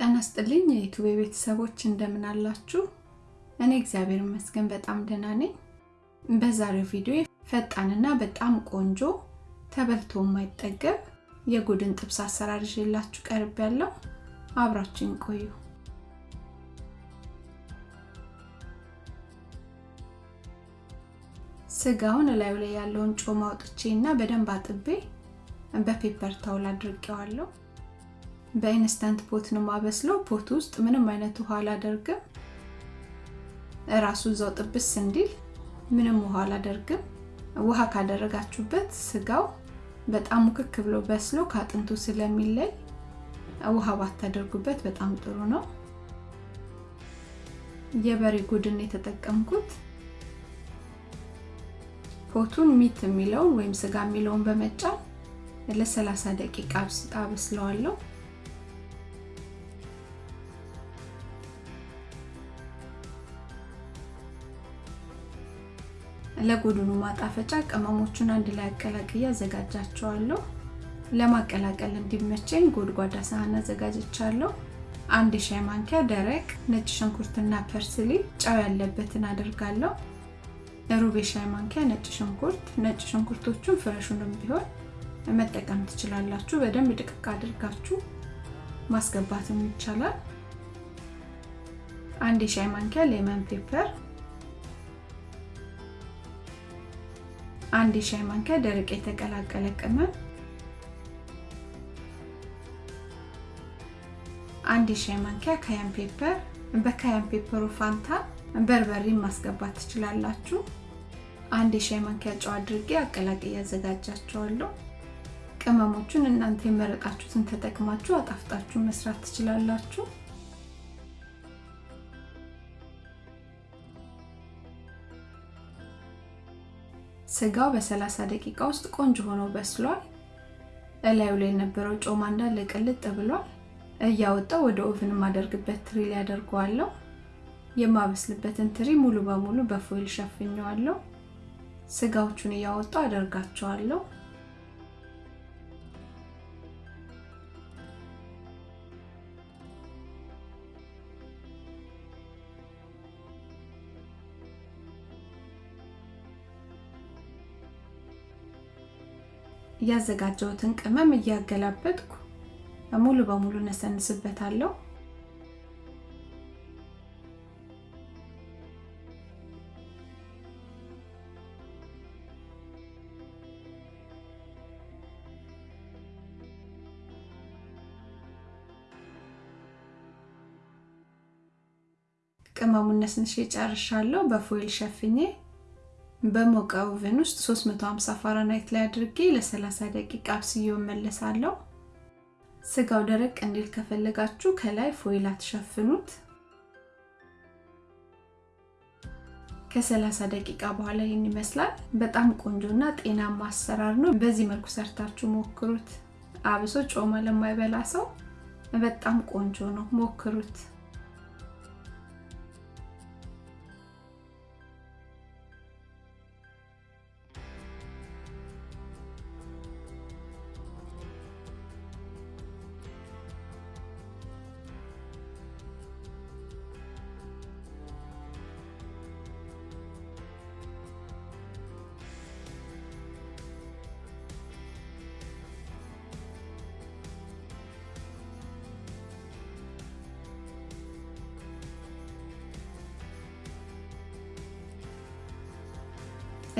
ጤና ይስጥልኝ ቤተሰቦች እንደምን አላችሁ? እኔ እግዚአብሔር ይመስገን በጣም ደህና ነኝ። በዛሬው ቪዲዮ ፈጣንና በጣም ቆንጆ ተበልቶ የማይጠገብ የጎድን ጥብስ አሰራር ይዤላችሁ ቀርብ ያለው አብራችሁን ቆዩ። ስጋውን እላዩ ላይ ያለውን ጮማ አውጥቼ እና በደንብ አጥቤ በ paper towel አድርጌዋለሁ። በ Instant Pot ነው ማበስለው። pot ውስጥ ምንም አይነት ውሃ አላደርግም። እራሱ እዛው ጥብስ እንዲል ምንም ውሃ አላደርግም። ውሃ ካደረጋችሁበት ስጋው በጣም ሙክክ ብሎ በስሎ ከአጥንቱ ስለሚለይ ውሃ ባታደርጉበት በጣም ጥሩ ነው። የበሬ ጎድን የተጠቀምኩት pot ኡን meat የሚለውን ወይም ስጋ የሚለውን በመጫን ለ30 ደቂቃ አበስለዋለሁ። ለጎድኑ ማጣፈጫ ቅመሞቹን አንድ ላይ አቀላቅዬ አዘጋጃቸዋለሁ። ለማቀላቀል እንዲመቸኝ ጎድጓዳ ሳህን አዘጋጅቻለሁ። አንድ የሻይ ማንኪያ ደረቅ ነጭ ሽንኩርትና parsley ጨው ያለበትን አደርጋለሁ። ሩብ የሻይ ማንኪያ ነጭ ሽንኩርት፣ ነጭ ሽንኩርቶቹን fresh ኡንም ቢሆን መጠቀም ትችላላችሁ። በደንብ ድቅቅ አድርጋችሁ ማስገባትም ይቻላል። አንድ የሻይ ማንኪያ lemon pepper፣ አንድ የሻይ ማንኪያ ደረቅ የተቀላቀለ ቅመም፣ አንድ የሻይ ማንኪያ cayenne pepper። በ cayenne pepper ኡ ፋንታ በርበሬ ማስገባት ትችላላችሁ። አንድ የሻይ ማንኪያ ጨው አድርጌ አቀላቅዬ ያዘጋጃቸዋለሁ። ቅመሞቹን እናንተ የመረጣችሁትን ተጠቅማችሁ አጣፍጣችሁ መስራት ትችላላችሁ። ስጋው በ30 ደቂቃ ውስጥ ቆንጆ ሆኖ በስሏል። እላዩ ላይ የነበረው ጮማ እንዳለ ቅልጥ ብሏል። እያወጣው ወደ oven የማደርግበት ትሪ ላይ አደርገዋለሁ። የማበስልበትን ትሪ ሙሉ በሙሉ በ foil ሸፍኘዋለሁ። ስጋዎቹን እያወጣው አደርጋቸዋለሁ። ያዘጋጀሁትን ቅመም እያገላበጥኩ ሙሉ በሙሉ ነሰንስበታለሁ። ቅመሙን ነስንሼ ጨርሻለሁ። በፎይል ሸፍኜ በሞቀ oven ውስጥ 350 ፋራናይት ላይ አድርጌ ለ30 ደቂቃ አብስዬው እመለሳለሁ። ስጋው ደረቅ እንዲል ከፈለጋችሁ ከላይ foil አትሸፍኑት። ከ30 ደቂቃ በኋላ ይህን ይመስላል። በጣም ቆንጆና ጤናማ አሰራር ነው። በዚህ መልኩ ሰርታችሁ ሞክሩት። አብሶ ጮማ ለማይበላ ሰው በጣም ቆንጆ ነው። ሞክሩት።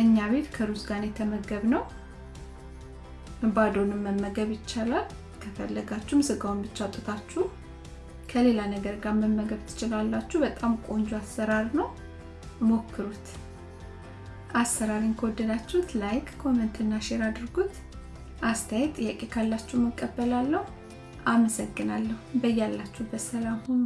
እኛ ቤት ከሩዝ ጋር የተመገብነው ባዶንም መመገብ ይቻላል። ከፈለጋችሁም ስጋውን ብቻ አውጥታችሁ ከሌላ ነገር ጋር መመገብ ትችላላችሁ። በጣም ቆንጆ አሰራር ነው፣ ሞክሩት። አሰራርን ከወደዳችሁት like፣ comment እና share አድርጉት። አስተያየት፣ ጥያቄ ካላችሁ እቀበላለሁ። አመሰግናለሁ። በያላችሁበት ሰላም ሁኑ።